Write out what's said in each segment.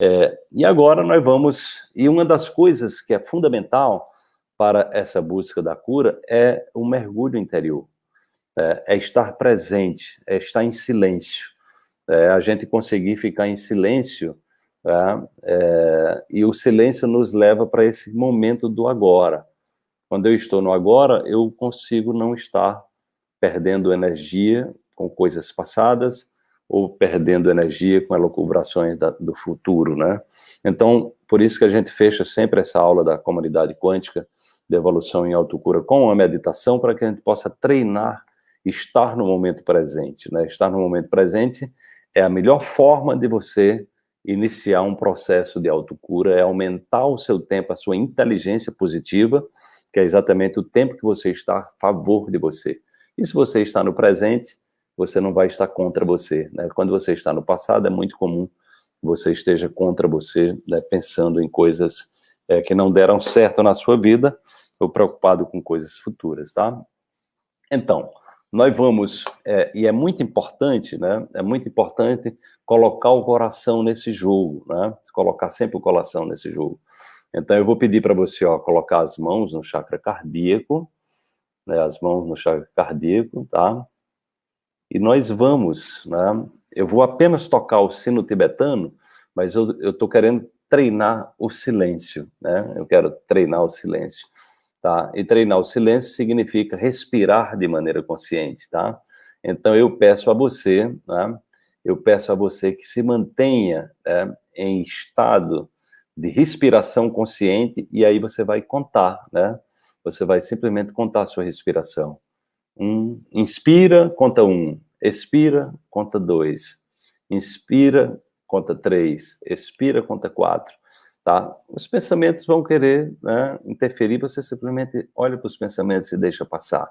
É, e agora nós vamos, e uma das coisas que é fundamental para essa busca da cura é o mergulho interior, é, é estar presente, é estar em silêncio, é a gente conseguir ficar em silêncio, é, é e o silêncio nos leva para esse momento do agora. Quando eu estou no agora, eu consigo não estar perdendo energia com coisas passadas, ou perdendo energia com elucubrações da, do futuro, né? Então, por isso que a gente fecha sempre essa aula da comunidade quântica de evolução em autocura com a meditação, para que a gente possa treinar, estar no momento presente, né? Estar no momento presente é a melhor forma de você iniciar um processo de autocura, é aumentar o seu tempo, a sua inteligência positiva, que é exatamente o tempo que você está a favor de você. E se você está no presente, você não vai estar contra você. Né? Quando você está no passado, é muito comum você esteja contra você, né, pensando em coisas é, que não deram certo na sua vida, ou preocupado com coisas futuras, tá? Então, nós vamos, é, e é muito importante, né, é muito importante colocar o coração nesse jogo, né, colocar sempre o coração nesse jogo. Então, eu vou pedir para você, ó, colocar as mãos no chakra cardíaco, né, as mãos no chakra cardíaco, tá? E nós vamos, né? Eu vou apenas tocar o sino tibetano, mas eu estou querendo treinar o silêncio, né? Eu quero treinar o silêncio, tá? E treinar o silêncio significa respirar de maneira consciente, tá? Então eu peço a você, né? Eu peço a você que se mantenha né, em estado de respiração consciente e aí você vai contar, né? Você vai simplesmente contar a sua respiração. Um, inspira, conta um. Expira, conta dois. Inspira, conta três. Expira, conta quatro. Tá? Os pensamentos vão querer né, interferir, você simplesmente olha para os pensamentos e deixa passar.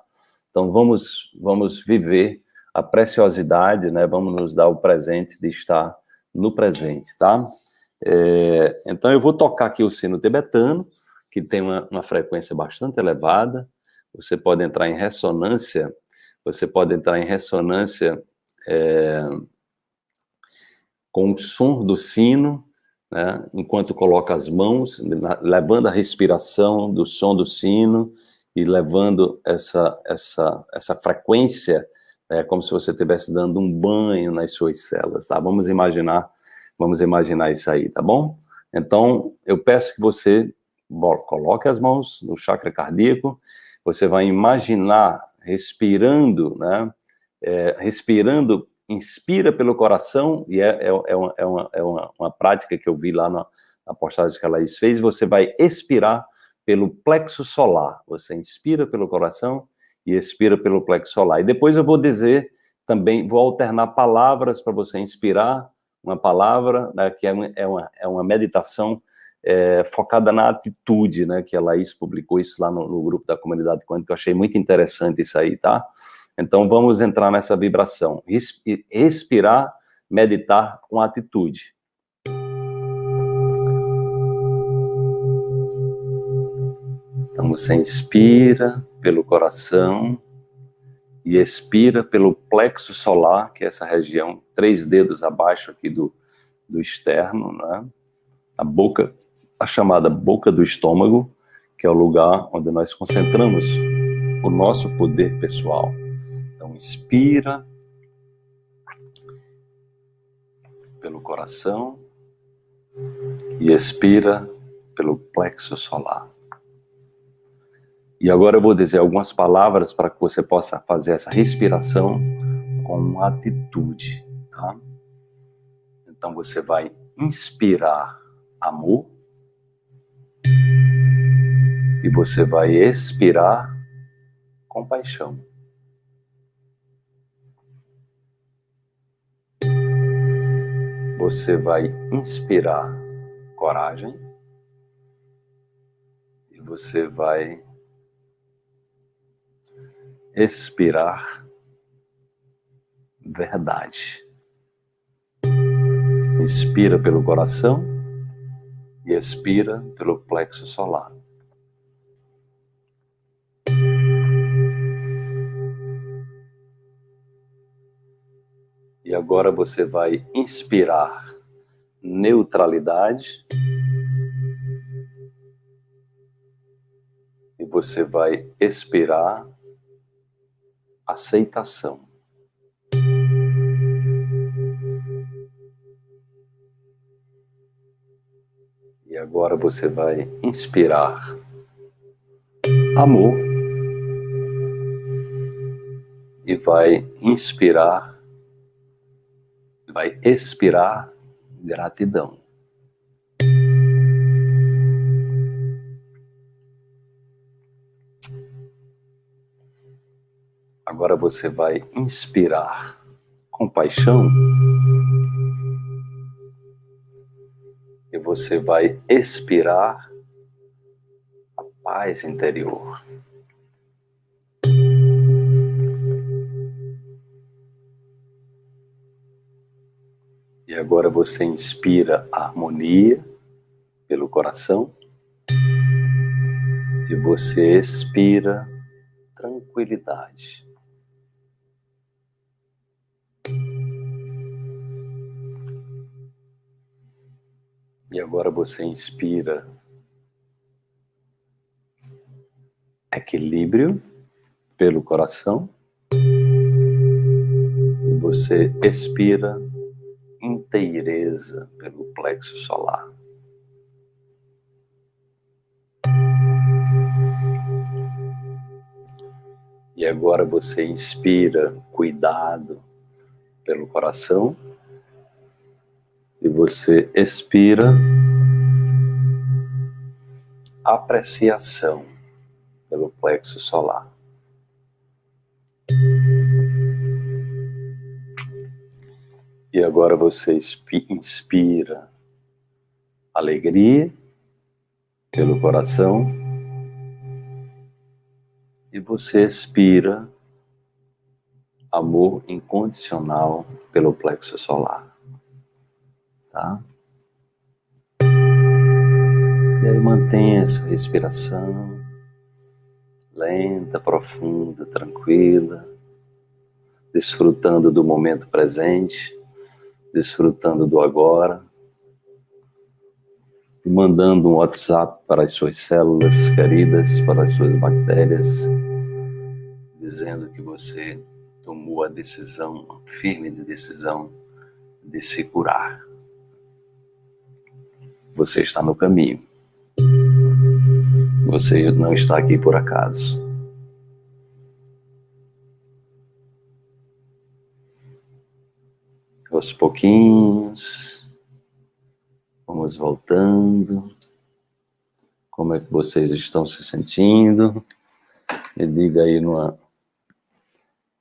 Então, vamos, vamos viver a preciosidade, né, vamos nos dar o presente de estar no presente, tá? É, então, eu vou tocar aqui o sino tibetano, que tem uma, uma frequência bastante elevada, você pode entrar em ressonância, você pode entrar em ressonância é, com o som do sino, né, enquanto coloca as mãos, levando a respiração do som do sino e levando essa, essa, essa frequência, é, como se você estivesse dando um banho nas suas células, tá? Vamos imaginar, vamos imaginar isso aí, tá bom? Então, eu peço que você coloque as mãos no chakra cardíaco você vai imaginar respirando, né? É, respirando, inspira pelo coração, e é, é, é, uma, é, uma, é uma, uma, prática que eu vi lá na, na postagem que a Laís fez, você vai expirar pelo plexo solar. Você inspira pelo coração e expira pelo plexo solar. E depois eu vou dizer também, vou alternar palavras para você inspirar, uma palavra, né, que é uma, é uma, é uma meditação é, focada na atitude, né, que a Laís publicou isso lá no, no grupo da comunidade quântica, eu achei muito interessante isso aí, tá? Então, vamos entrar nessa vibração. Respirar, meditar com atitude. Então, você inspira pelo coração e expira pelo plexo solar, que é essa região, três dedos abaixo aqui do, do externo, né? A boca a chamada boca do estômago, que é o lugar onde nós concentramos o nosso poder pessoal. Então, inspira pelo coração e expira pelo plexo solar. E agora eu vou dizer algumas palavras para que você possa fazer essa respiração com atitude, tá? Então você vai inspirar amor, e você vai expirar compaixão. Você vai inspirar coragem e você vai expirar verdade. Inspira pelo coração e expira pelo plexo solar. E agora você vai inspirar neutralidade. E você vai expirar aceitação. E agora você vai inspirar amor e vai inspirar, vai expirar gratidão. Agora você vai inspirar compaixão você vai expirar a paz interior. E agora você inspira harmonia pelo coração e você expira tranquilidade. E agora você inspira. Equilíbrio pelo coração. E você expira inteireza pelo plexo solar. E agora você inspira cuidado pelo coração e você expira. Apreciação pelo plexo solar. E agora você inspira alegria pelo coração. E você expira amor incondicional pelo plexo solar tá? E aí mantenha essa respiração lenta, profunda, tranquila, desfrutando do momento presente, desfrutando do agora, e mandando um WhatsApp para as suas células queridas, para as suas bactérias, dizendo que você tomou a decisão, firme de decisão, de se curar você está no caminho. Você não está aqui por acaso. Aos pouquinhos, vamos voltando. Como é que vocês estão se sentindo? Me diga aí numa,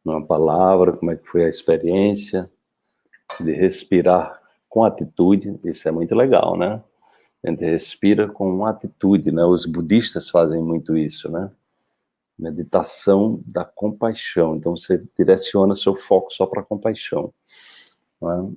numa palavra como é que foi a experiência de respirar com atitude. Isso é muito legal, né? A gente respira com uma atitude, né? Os budistas fazem muito isso, né? Meditação da compaixão. Então você direciona seu foco só para a compaixão. Né?